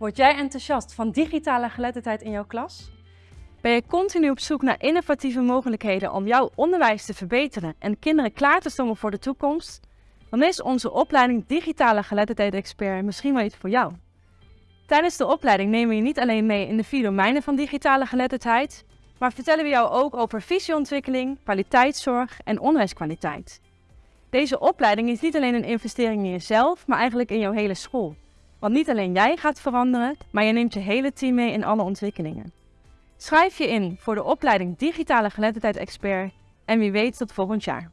Word jij enthousiast van digitale geletterdheid in jouw klas? Ben je continu op zoek naar innovatieve mogelijkheden om jouw onderwijs te verbeteren en kinderen klaar te stomen voor de toekomst? Dan is onze opleiding Digitale Geletterdheid Expert misschien wel iets voor jou. Tijdens de opleiding nemen we je niet alleen mee in de vier domeinen van digitale geletterdheid, maar vertellen we jou ook over visieontwikkeling, kwaliteitszorg en onderwijskwaliteit. Deze opleiding is niet alleen een investering in jezelf, maar eigenlijk in jouw hele school. Want niet alleen jij gaat veranderen, maar je neemt je hele team mee in alle ontwikkelingen. Schrijf je in voor de opleiding Digitale Geletterdheid Expert en wie weet tot volgend jaar.